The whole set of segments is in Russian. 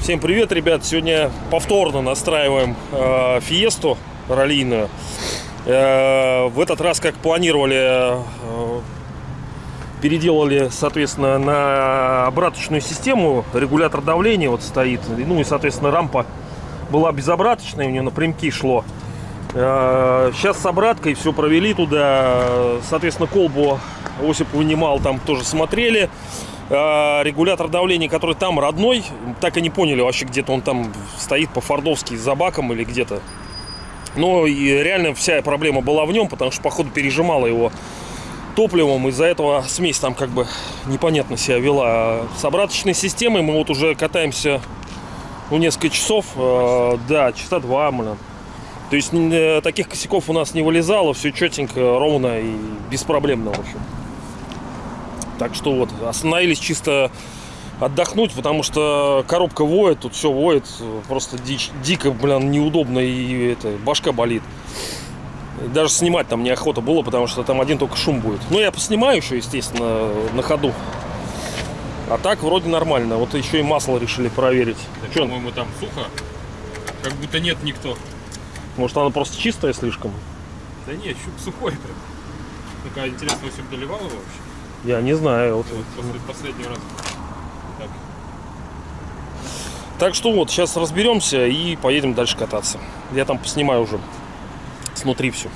Всем привет, ребят! Сегодня повторно настраиваем э, фиесту раллийную. Э, в этот раз, как планировали, э, переделали, соответственно, на обраточную систему. Регулятор давления вот стоит. Ну и, соответственно, рампа была безобраточная, у нее напрямки шло. Э, сейчас с обраткой все провели туда. Соответственно, колбу Осип вынимал, там тоже смотрели. Э, Регулятор давления, который там родной, так и не поняли вообще, где-то он там стоит по-фордовски за баком или где-то. Но реально вся проблема была в нем, потому что, походу, пережимала его топливом. Из-за этого смесь там как бы непонятно себя вела. С обраточной системой мы вот уже катаемся ну, несколько часов. Э, Да, часа два, блин. То есть э, таких косяков у нас не вылезало, все четенько, ровно и беспроблемно, в общем. Так что вот, остановились чисто отдохнуть, потому что коробка воет, тут все воет, просто дичь, дико, блин, неудобно и это, башка болит. Даже снимать там неохота было, потому что там один только шум будет. Ну, я поснимаю еще, естественно, на ходу. А так вроде нормально. Вот еще и масло решили проверить. Чё, по-моему, там сухо. Как будто нет никто. Может оно просто чистое слишком? Да нет, щук сухой прям. Такая интересно, если доливал его вообще. Я не знаю. Вот. Вот после последнего раза. Так. Так что вот, сейчас разберемся и поедем дальше кататься. Я там поснимаю уже снутри все.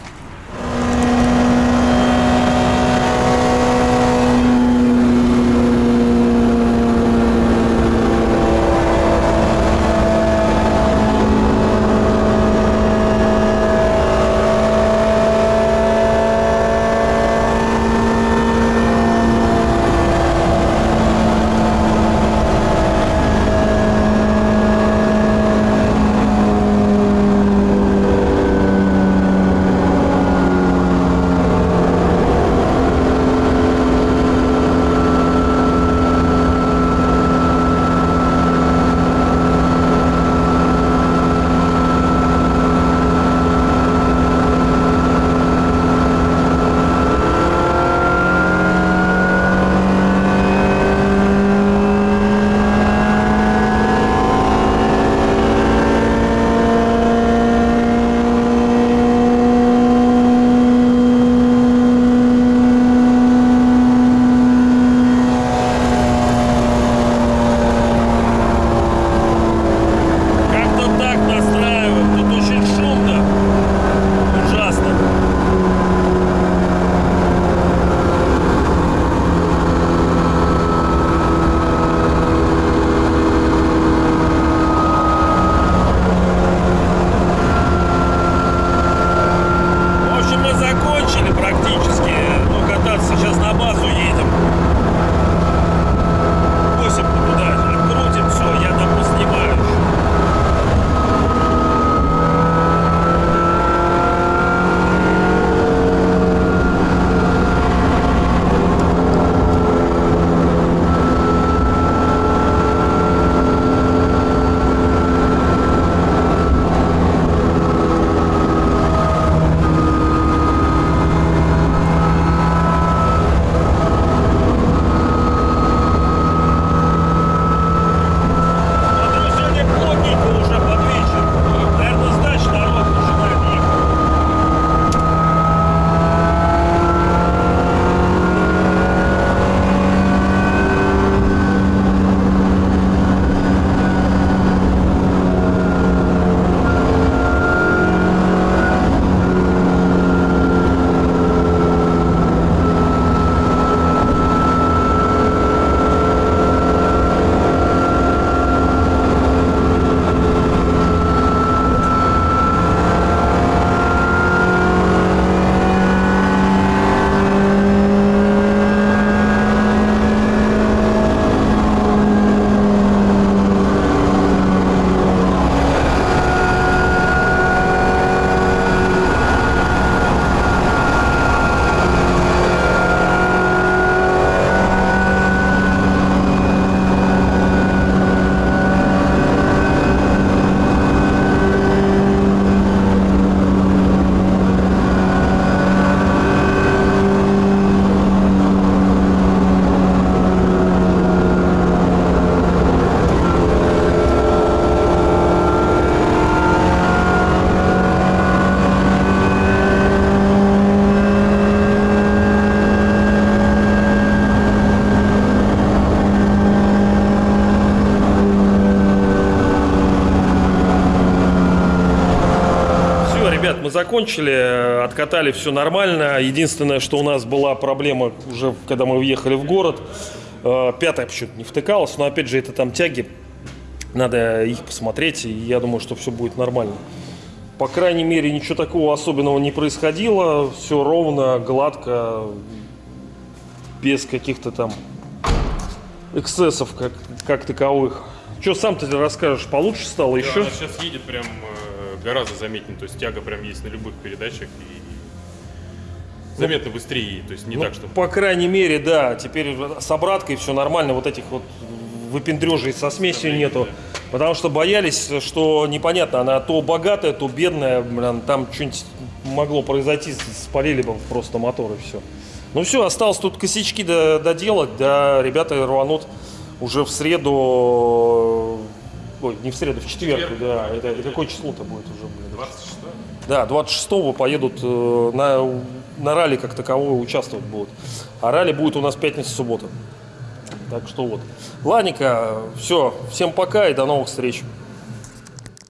Закончили, э, откатали все нормально. Единственное, что у нас была проблема уже, когда мы въехали в город, э, пятая почему-то не втыкалась, но опять же это там тяги, надо их посмотреть, и я думаю, что все будет нормально. По крайней мере, ничего такого особенного не происходило, все ровно, гладко, без каких-то там эксцессов как, как таковых. Что сам ты расскажешь, получше стало Да, еще? она сейчас едет прям э, гораздо заметнее, то есть тяга прям есть на любых передачах и заметно быстрее, то есть не Ну, так, что По крайней мере, да. Теперь с обраткой все нормально. Вот этих вот выпендрежей со смесью Проблем, нету. Потому что боялись, что непонятно, она то богатая, то бедная. Блин, там что-нибудь могло произойти, спалили бы просто мотор и все. Ну все, осталось тут косячки до- доделать, да, ребята рванут уже в среду, ой, не в среду, в четверг, четверг, да, это, это какое число-то будет уже, блин? 26 Да, 26-го поедут э, на, на ралли как таковое участвовать будут. А ралли будет у нас пятница-суббота. Так что вот. Ладненько, все, всем пока и до новых встреч.